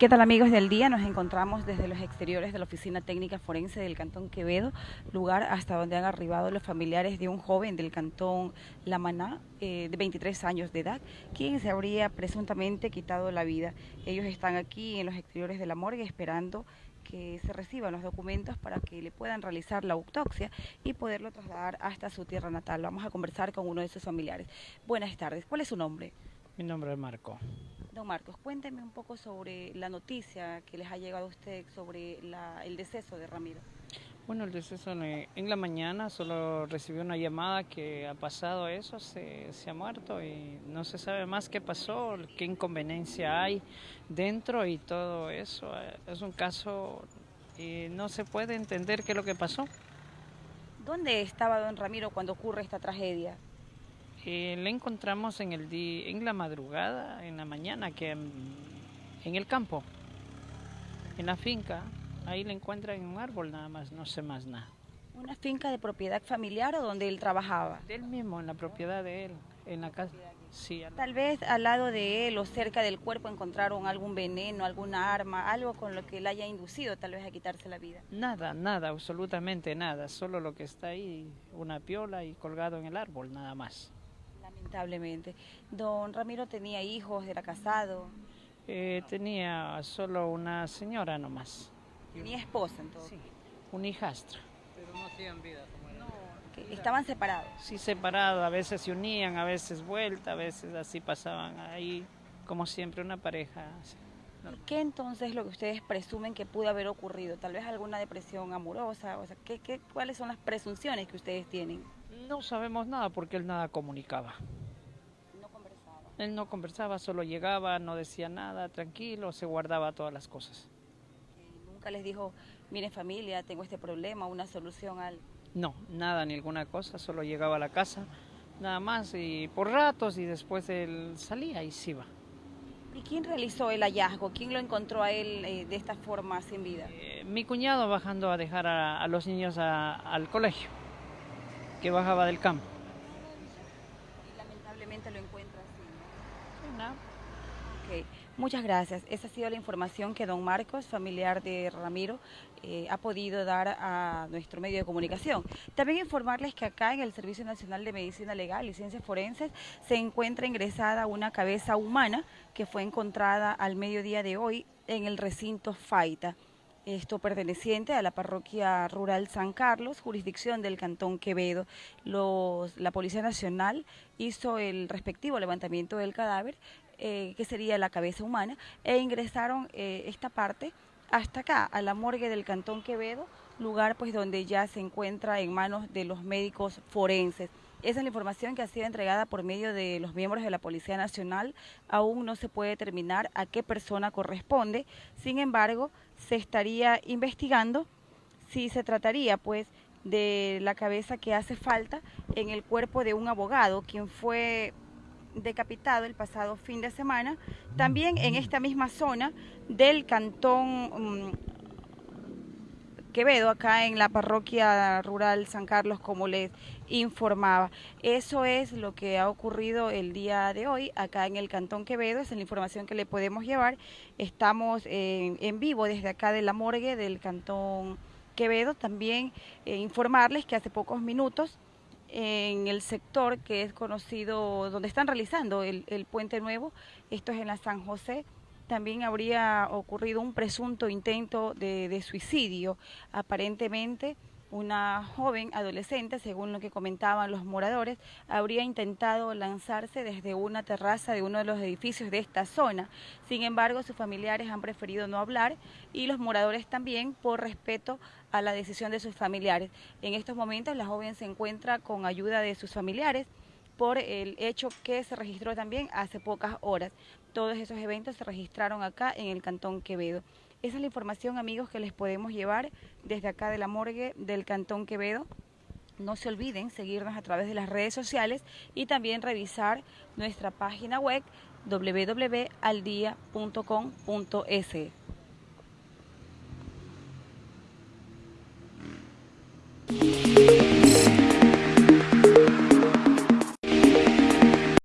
¿Qué tal amigos del día? Nos encontramos desde los exteriores de la Oficina Técnica Forense del Cantón Quevedo, lugar hasta donde han arribado los familiares de un joven del Cantón La Maná, eh, de 23 años de edad, quien se habría presuntamente quitado la vida. Ellos están aquí en los exteriores de la morgue esperando que se reciban los documentos para que le puedan realizar la autopsia y poderlo trasladar hasta su tierra natal. Vamos a conversar con uno de sus familiares. Buenas tardes, ¿cuál es su nombre? Mi nombre es Marco. Don Marcos, cuénteme un poco sobre la noticia que les ha llegado a usted sobre el deceso de Ramiro. Bueno, el deceso en la mañana solo recibió una llamada que ha pasado eso, se, ha muerto y no se sabe más qué pasó, qué inconveniencia hay dentro y todo eso. Es un caso y no se puede entender qué es lo que pasó. ¿Dónde estaba don Ramiro cuando ocurre esta tragedia? Eh, le encontramos en, el día, en la madrugada, en la mañana, que en, el campo, en la finca. Ahí le encuentran en un árbol nada más, no sé más nada. ¿Una finca de propiedad familiar o donde él trabajaba? De él mismo, en la propiedad de él, en la casa. Sí, Tal vez al lado de él o cerca del cuerpo encontraron algún veneno, alguna arma, algo con lo que él haya inducido tal vez a quitarse la vida. Nada, nada, absolutamente nada, solo lo que está ahí, una piola y colgado en el árbol, nada más. Lamentablemente. Don Ramiro tenía hijos, era casado. Eh, tenía solo una señora nomás. ¿Tenía esposa entonces? Sí, un hijastro. Pero no hacían vida como era. No, estaban separados. Sí, separados, a veces se unían, a veces vuelta, a veces así pasaban ahí, como siempre, una pareja. ¿Qué entonces lo que ustedes presumen que pudo haber ocurrido? Tal vez alguna depresión amorosa, o sea, ¿qué, qué, ¿cuáles son las presunciones que ustedes tienen? No sabemos nada porque él nada comunicaba. No conversaba. Él no conversaba, solo llegaba, no decía nada, tranquilo, se guardaba todas las cosas. ¿Nunca les dijo, miren familia, tengo este problema, una solución al...? No, nada, ninguna cosa, solo llegaba a la casa, nada más, y por ratos, y después él salía y se iba. ¿Y quién realizó el hallazgo? ¿Quién lo encontró a él eh, de esta forma sin vida? Eh, mi cuñado bajando a dejar a, los niños al colegio que bajaba del campo. Y lamentablemente lo encuentra así. Muchas gracias. Esa ha sido la información que don Marcos, familiar de Ramiro, eh, ha podido dar a nuestro medio de comunicación. También informarles que acá en el Servicio Nacional de Medicina Legal y Ciencias Forenses se encuentra ingresada una cabeza humana que fue encontrada al mediodía de hoy en el recinto Faita esto perteneciente a la parroquia rural San Carlos, jurisdicción del Cantón Quevedo. la Policía Nacional hizo el respectivo levantamiento del cadáver, eh, que sería la cabeza humana, e ingresaron eh, esta parte hasta acá, a la morgue del Cantón Quevedo, lugar pues donde ya se encuentra en manos de los médicos forenses. Esa es la información que ha sido entregada por medio de los miembros de la Policía Nacional. Aún no se puede determinar a qué persona corresponde. Sin embargo, se estaría investigando si se trataría pues de la cabeza que hace falta en el cuerpo de un abogado, quien fue decapitado el pasado fin de semana, también en esta misma zona del cantón mm, Quevedo, acá en la parroquia rural San Carlos, como les informaba. Eso es lo que ha ocurrido el día de hoy acá en el Cantón Quevedo, es la información que le podemos llevar. Estamos en, vivo desde acá de la morgue del Cantón Quevedo. También eh, informarles que hace pocos minutos en el sector que es conocido, donde están realizando el, el puente nuevo, esto es en la San José, también habría ocurrido un presunto intento de, suicidio. Aparentemente, una joven adolescente, según lo que comentaban los moradores, habría intentado lanzarse desde una terraza de uno de los edificios de esta zona. Sin embargo, sus familiares han preferido no hablar y los moradores también por respeto a la decisión de sus familiares. En estos momentos la joven se encuentra con ayuda de sus familiares por el hecho que se registró también hace pocas horas. Todos esos eventos se registraron acá en el Cantón Quevedo. Esa es la información, amigos, que les podemos llevar desde acá de la morgue del Cantón Quevedo. No se olviden seguirnos a través de las redes sociales y también revisar nuestra página web www.aldia.com.es.